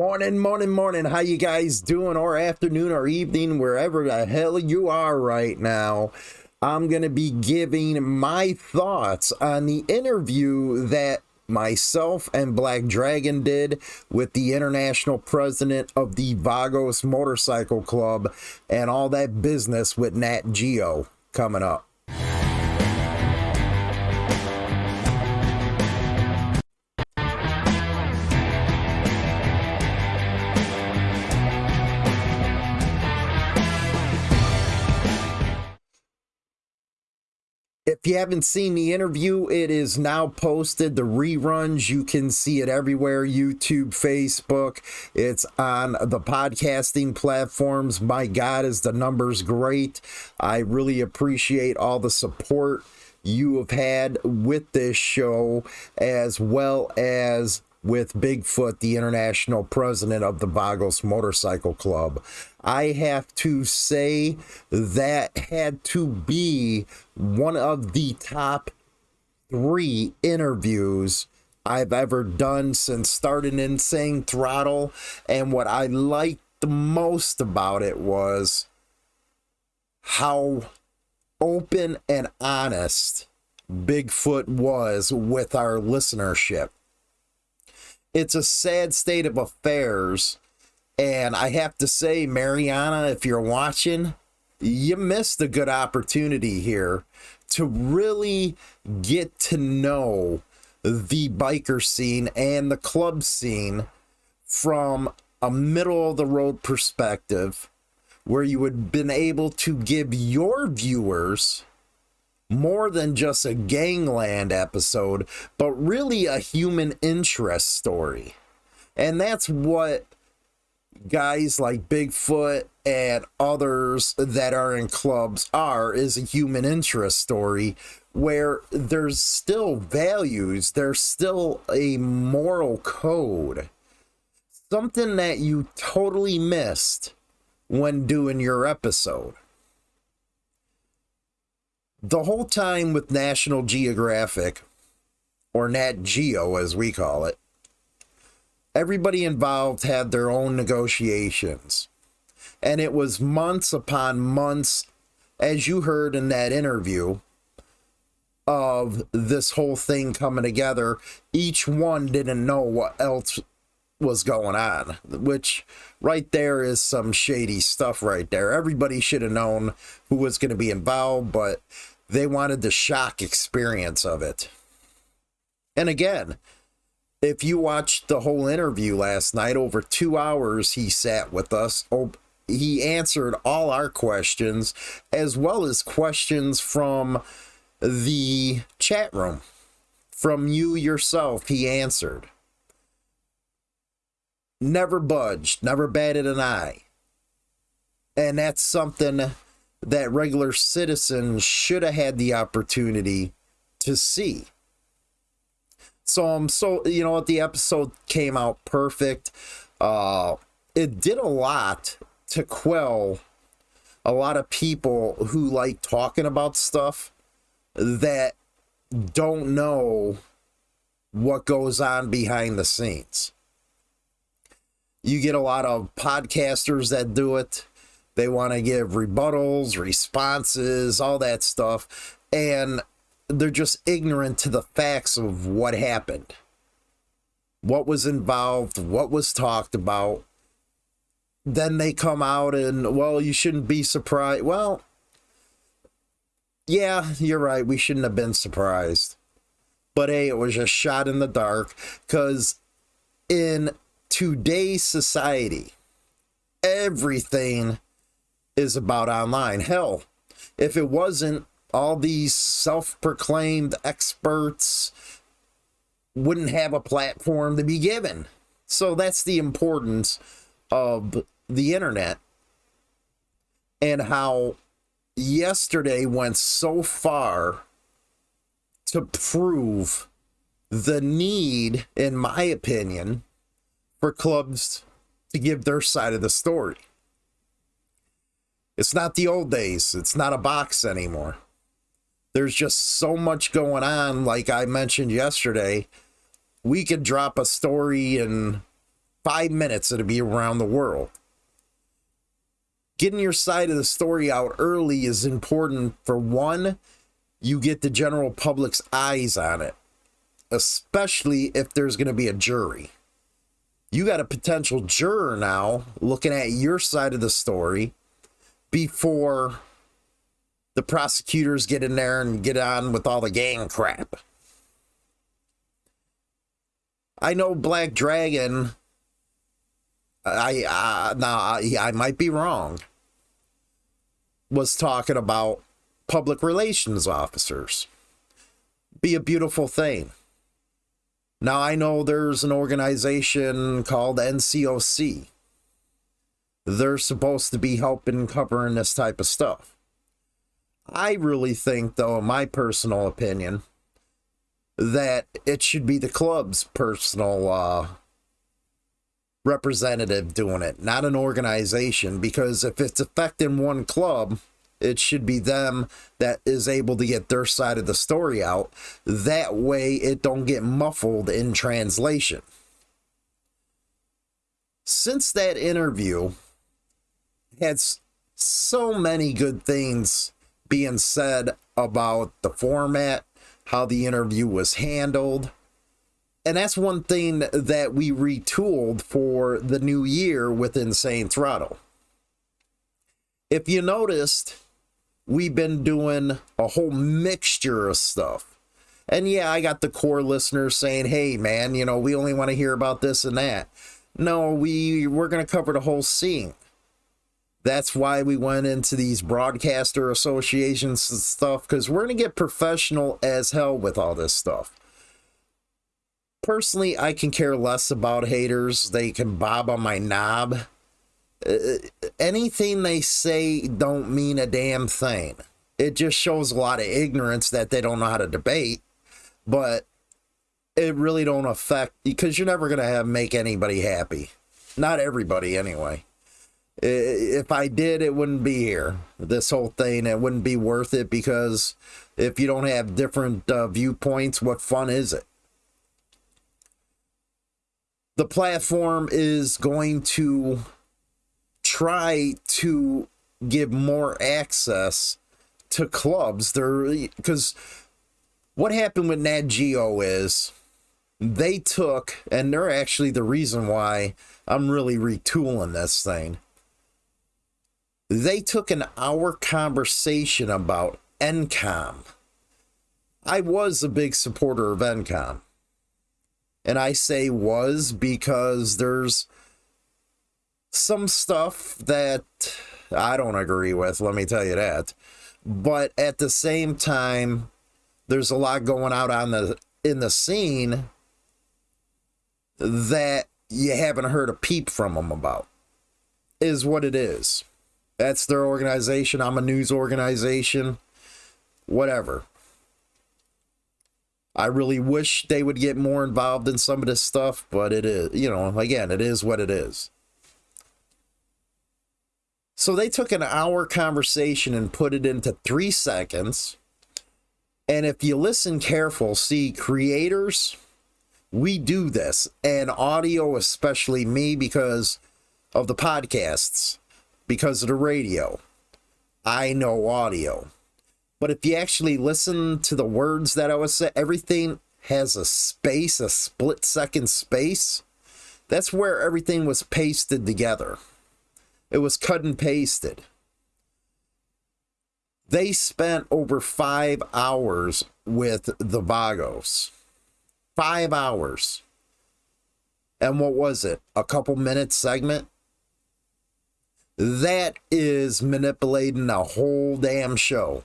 Morning, morning, morning. How you guys doing? Or afternoon or evening, wherever the hell you are right now. I'm going to be giving my thoughts on the interview that myself and Black Dragon did with the international president of the Vagos Motorcycle Club and all that business with Nat Geo coming up. If you haven't seen the interview, it is now posted. The reruns, you can see it everywhere YouTube, Facebook. It's on the podcasting platforms. My God, is the numbers great. I really appreciate all the support you have had with this show, as well as with Bigfoot, the international president of the Vagos Motorcycle Club. I have to say that had to be one of the top three interviews I've ever done since starting Insane Throttle. And what I liked the most about it was how open and honest Bigfoot was with our listenership it's a sad state of affairs. And I have to say, Mariana, if you're watching, you missed a good opportunity here to really get to know the biker scene and the club scene from a middle of the road perspective where you would have been able to give your viewers more than just a gangland episode, but really a human interest story. And that's what guys like Bigfoot and others that are in clubs are is a human interest story where there's still values, there's still a moral code. Something that you totally missed when doing your episode the whole time with National Geographic, or Nat Geo as we call it, everybody involved had their own negotiations. And it was months upon months, as you heard in that interview, of this whole thing coming together. Each one didn't know what else was going on, which right there is some shady stuff right there. Everybody should have known who was going to be involved, but they wanted the shock experience of it. And again, if you watched the whole interview last night, over two hours he sat with us. Oh, he answered all our questions, as well as questions from the chat room. From you yourself, he answered. Never budged, never batted an eye. And that's something that regular citizens should have had the opportunity to see. So I'm so you know what the episode came out perfect. Uh it did a lot to quell a lot of people who like talking about stuff that don't know what goes on behind the scenes. You get a lot of podcasters that do it they want to give rebuttals, responses, all that stuff. And they're just ignorant to the facts of what happened, what was involved, what was talked about. Then they come out and, well, you shouldn't be surprised. Well, yeah, you're right. We shouldn't have been surprised. But hey, it was a shot in the dark because in today's society, everything is about online. Hell, if it wasn't, all these self proclaimed experts wouldn't have a platform to be given. So that's the importance of the internet and how yesterday went so far to prove the need, in my opinion, for clubs to give their side of the story. It's not the old days. It's not a box anymore. There's just so much going on. Like I mentioned yesterday, we could drop a story in five minutes, it'll be around the world. Getting your side of the story out early is important for one, you get the general public's eyes on it, especially if there's going to be a jury. You got a potential juror now looking at your side of the story before the prosecutors get in there and get on with all the gang crap. I know Black Dragon. I uh, now I, I might be wrong. Was talking about public relations officers. Be a beautiful thing. Now I know there's an organization called NCOC. They're supposed to be helping covering this type of stuff. I really think, though, in my personal opinion, that it should be the club's personal uh, representative doing it, not an organization. Because if it's affecting one club, it should be them that is able to get their side of the story out. That way, it don't get muffled in translation. Since that interview, had so many good things being said about the format, how the interview was handled. And that's one thing that we retooled for the new year with Insane Throttle. If you noticed, we've been doing a whole mixture of stuff. And yeah, I got the core listeners saying, hey, man, you know, we only want to hear about this and that. No, we, we're going to cover the whole scene. That's why we went into these broadcaster associations and stuff because we're going to get professional as hell with all this stuff. Personally, I can care less about haters. They can bob on my knob. Uh, anything they say don't mean a damn thing. It just shows a lot of ignorance that they don't know how to debate, but it really don't affect because you're never going to have make anybody happy. Not everybody anyway if I did, it wouldn't be here. This whole thing, it wouldn't be worth it because if you don't have different uh, viewpoints, what fun is it? The platform is going to try to give more access to clubs. There, because what happened with Nat Geo is they took, and they're actually the reason why I'm really retooling this thing they took an hour conversation about NCOM. I was a big supporter of NCOM. And I say was because there's some stuff that I don't agree with, let me tell you that. But at the same time, there's a lot going out on the in the scene that you haven't heard a peep from them about. Is what it is. That's their organization. I'm a news organization. Whatever. I really wish they would get more involved in some of this stuff, but it is, you know, again, it is what it is. So they took an hour conversation and put it into three seconds. And if you listen careful, see, creators, we do this, and audio, especially me, because of the podcasts because of the radio. I know audio. But if you actually listen to the words that I was saying, everything has a space, a split second space. That's where everything was pasted together. It was cut and pasted. They spent over five hours with the Vagos. Five hours. And what was it? A couple minutes segment? That is manipulating a whole damn show.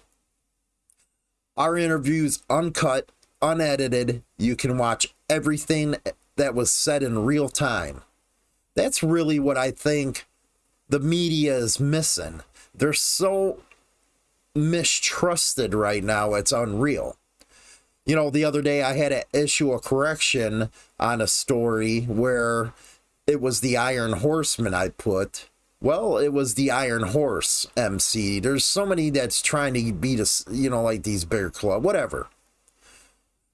Our interviews uncut, unedited. You can watch everything that was said in real time. That's really what I think the media is missing. They're so mistrusted right now, it's unreal. You know, the other day I had to issue a correction on a story where it was the Iron Horsemen I put well, it was the Iron Horse MC. There's so many that's trying to beat us, you know, like these bear club, whatever.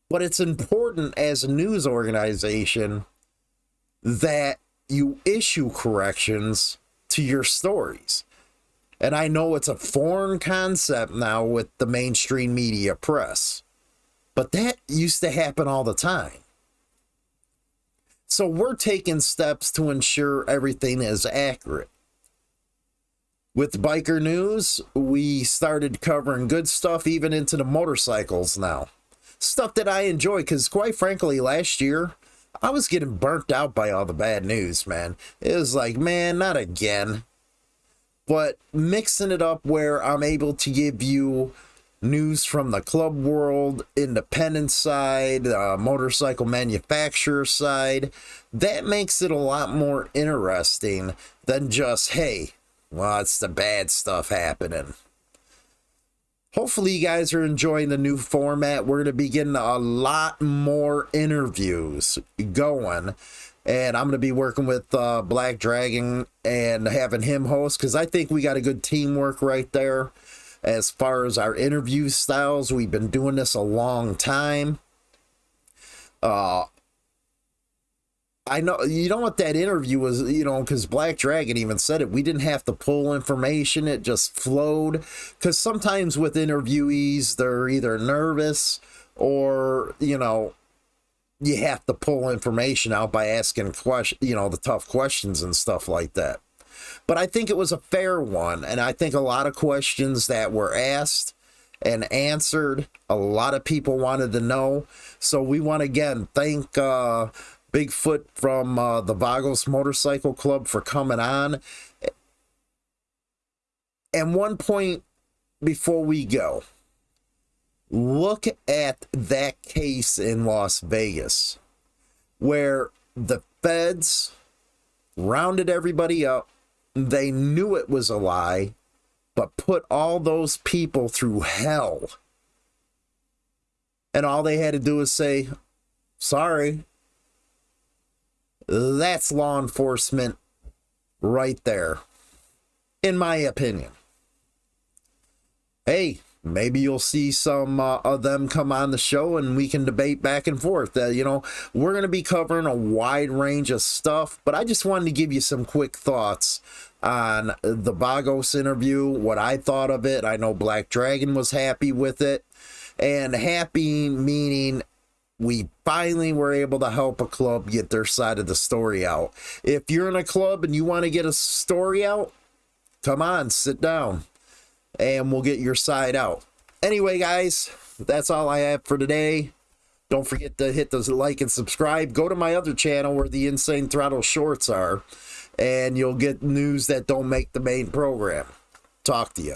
But it's important as a news organization that you issue corrections to your stories. And I know it's a foreign concept now with the mainstream media press, but that used to happen all the time. So we're taking steps to ensure everything is accurate. With biker news, we started covering good stuff even into the motorcycles now. Stuff that I enjoy because, quite frankly, last year I was getting burnt out by all the bad news, man. It was like, man, not again. But mixing it up where I'm able to give you news from the club world, independent side, uh, motorcycle manufacturer side, that makes it a lot more interesting than just, hey, well, it's the bad stuff happening. Hopefully, you guys are enjoying the new format. We're going to be getting a lot more interviews going. And I'm going to be working with uh, Black Dragon and having him host because I think we got a good teamwork right there as far as our interview styles. We've been doing this a long time. Uh, I know you know what that interview was, you know, because Black Dragon even said it. We didn't have to pull information, it just flowed. Because sometimes with interviewees, they're either nervous or, you know, you have to pull information out by asking question, you know, the tough questions and stuff like that. But I think it was a fair one, and I think a lot of questions that were asked and answered, a lot of people wanted to know. So we want to again thank uh, Bigfoot from uh, the Vagos Motorcycle Club for coming on. And one point before we go, look at that case in Las Vegas where the feds rounded everybody up. They knew it was a lie, but put all those people through hell. And all they had to do was say, sorry, that's law enforcement right there, in my opinion. Hey, maybe you'll see some uh, of them come on the show and we can debate back and forth. Uh, you know, we're going to be covering a wide range of stuff, but I just wanted to give you some quick thoughts on the Vagos interview, what I thought of it. I know Black Dragon was happy with it. And happy meaning we finally were able to help a club get their side of the story out. If you're in a club and you want to get a story out, come on, sit down and we'll get your side out. Anyway, guys, that's all I have for today. Don't forget to hit the like and subscribe. Go to my other channel where the Insane Throttle shorts are, and you'll get news that don't make the main program. Talk to you.